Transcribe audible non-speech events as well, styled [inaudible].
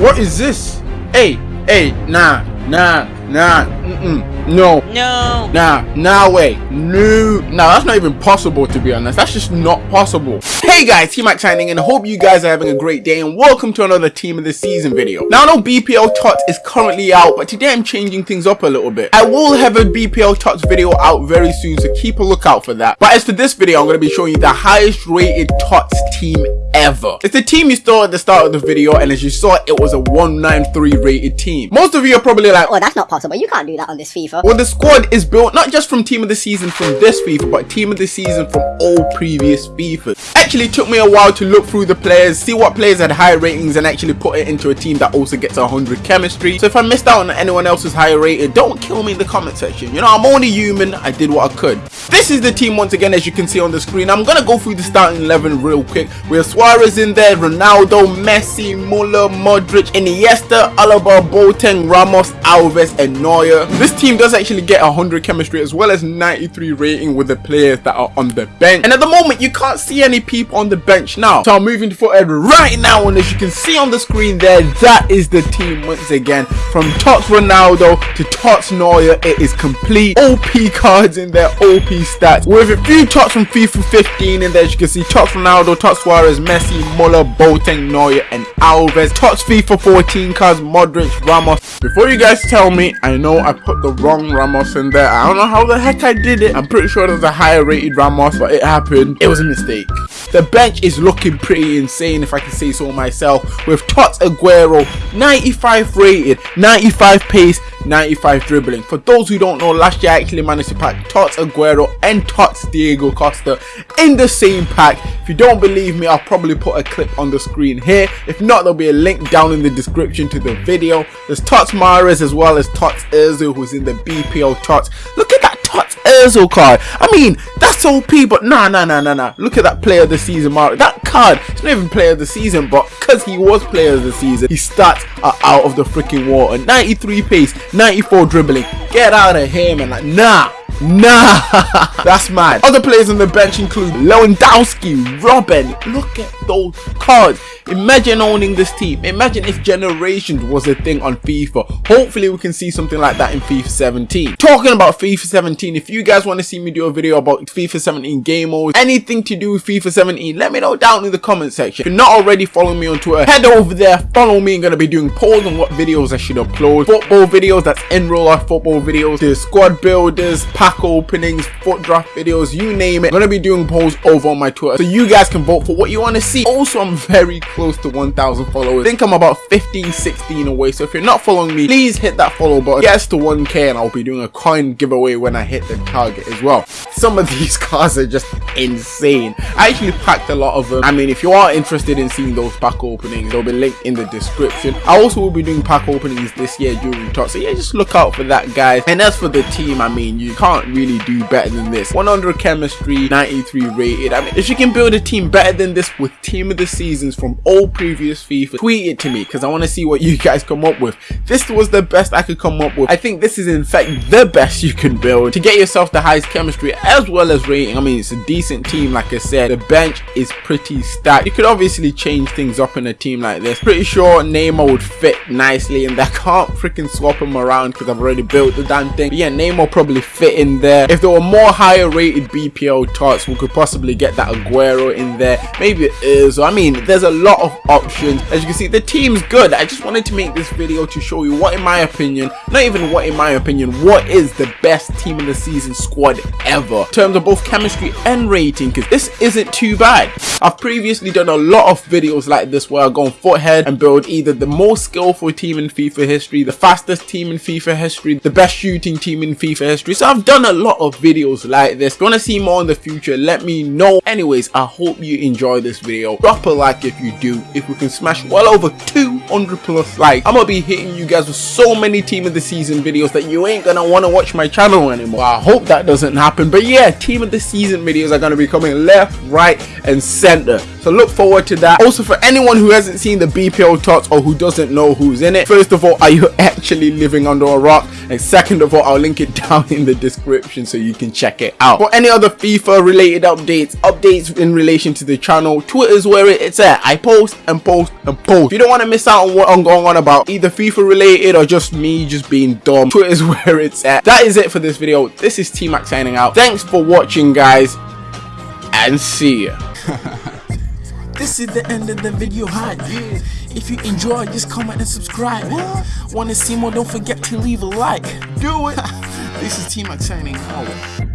What is this? Hey, hey, nah, nah, nah, mm-mm, no. No. Nah, nah way. No. Nah, that's not even possible to be honest. That's just not possible. Hey guys, T-Mac signing in. Hope you guys are having a great day and welcome to another Team of the Season video. Now I know BPL TOTS is currently out, but today I'm changing things up a little bit. I will have a BPL TOTS video out very soon, so keep a lookout for that. But as for this video, I'm going to be showing you the highest rated TOTS team ever. It's the team you saw at the start of the video, and as you saw, it was a 193 rated team. Most of you are probably like, Oh, that's not possible. You can't do that on this FIFA. well, the squad is built not just from team of the season from this FIFA, but team of the season from all previous FIFAs. Actually took me a while to look through the players, see what players had high ratings, and actually put it into a team that also gets 100 chemistry. So if I missed out on anyone else's higher rated, don't kill me in the comment section. You know, I'm only human. I did what I could. This is the team once again, as you can see on the screen. I'm gonna go through the starting 11 real quick. We have Suarez in there, Ronaldo, Messi, Muller, Modric, Iniesta, Alaba, Boateng, Ramos, Alves, and Neuer. This team does actually get 100 chemistry as well as 93 rating with the players that are on the bench. And at the moment, you can't see any people on the bench now. So I'm moving forward right now, and as you can see on the screen there, that is the team once again. From Tots Ronaldo to Tots Neuer, it is complete. OP cards in there, OP stats. With a few Tots from FIFA 15 in there, as you can see Tots Ronaldo, Tots Suarez, Messi, Muller, Boateng, Neuer, and Alves. Tots FIFA 14 cards, Modric, Ramos. Before you guys tell me, I know I put the wrong Ramos in there. I don't know how the heck I did it. I'm pretty sure there's a higher rated Ramos, but it happened. It was a mistake. The bench is looking pretty insane if I can say so myself with Tots Aguero 95 rated 95 pace 95 dribbling. For those who don't know last year I actually managed to pack Tots Aguero and Tots Diego Costa in the same pack. If you don't believe me I'll probably put a clip on the screen here. If not there'll be a link down in the description to the video. There's Tots Mahrez as well as Tots Özil who's in the BPL Tots look at that Tots Özil card. I mean, that's OP, but nah, nah, nah, nah, nah. Look at that player of the season mark. That card, it's not even player of the season, but because he was player of the season, his stats are uh, out of the freaking water. 93 pace, 94 dribbling. Get out of here, man. Like, nah. Nah, [laughs] that's mad. Other players on the bench include Lewandowski, Robben. Look at those cards. Imagine owning this team. Imagine if Generations was a thing on FIFA. Hopefully we can see something like that in FIFA 17. Talking about FIFA 17, if you guys want to see me do a video about FIFA 17 game modes, anything to do with FIFA 17, let me know down in the comment section. If you're not already following me on Twitter, head over there, follow me. I'm going to be doing polls on what videos I should upload. Football videos, that's in real life football videos, the squad builders, pack openings, FUT draft videos, you name it. I'm going to be doing polls over on my Twitter so you guys can vote for what you want to see. Also, oh, I'm very close to 1,000 followers. I think I'm about 15, 16 away. So if you're not following me, please hit that follow button. Yes to 1k and I'll be doing a coin giveaway when I hit the target as well. Some of these [laughs] cars are just insane. I actually packed a lot of them. I mean, if you are interested in seeing those pack openings, they'll be linked in the description. I also will be doing pack openings this year during top. So yeah, just look out for that, guys. And as for the team, I mean, you can't really do better than this. 100 chemistry, 93 rated. I mean, if you can build a team better than this with team of the seasons from all previous FIFA, tweet it to me because I want to see what you guys come up with. This was the best I could come up with. I think this is in fact the best you can build to get yourself the highest chemistry as well as rating. I mean, it's a decent team, like I said. The bench is pretty stacked. You could obviously change things up in a team like this. Pretty sure Neymar would fit nicely and [laughs] I can't freaking swap him around because I've already built the damn thing. But yeah, Neymar probably fit in there. If there were more higher rated BPL tots, we could possibly get that Aguero in there. Maybe is. I mean, there's a lot of options. As you can see, the team's good. I just wanted to make this video to show you what, in my opinion, not even what in my opinion, what is the best team in the season squad ever. In terms of both chemistry and rating, because this isn't too bad. I've previously done a lot of videos like this where I go on Futhead and build either the most skillful team in FIFA history, the fastest team in FIFA history, the best shooting team in FIFA history. So I've done a lot of videos like this. If you want to see more in the future, let me know. Anyways, I hope you enjoy this video. Drop a like if you do. If we can smash well over 200 plus likes, I'm to be hitting you guys with so many team of the season videos that you ain't to want to watch my channel anymore. I hope that doesn't happen. But yeah, team of the season videos are to be coming left, right, and center. So look forward to that. Also, for anyone who hasn't seen the BPL tots or who doesn't know who's in it, first of all, are you [laughs] actually living under a rock? And second of all, I'll link it [laughs] down in the description so you can check it out. For any other FIFA related updates, updates in relation to the channel, Twitter is where it's at. I post and post and post. If you don't want to miss out on what I'm going on about, either FIFA related or just me just being dumb. [laughs] Twitter's where it's at. That is it for this video. This is T-Mac signing out. Thanks for watching, guys, and see ya. This is the end of the video hype. If you enjoy, just comment and subscribe. Wanna see more? Don't forget to leave a like. Do it. [laughs] this is T Mac signing out.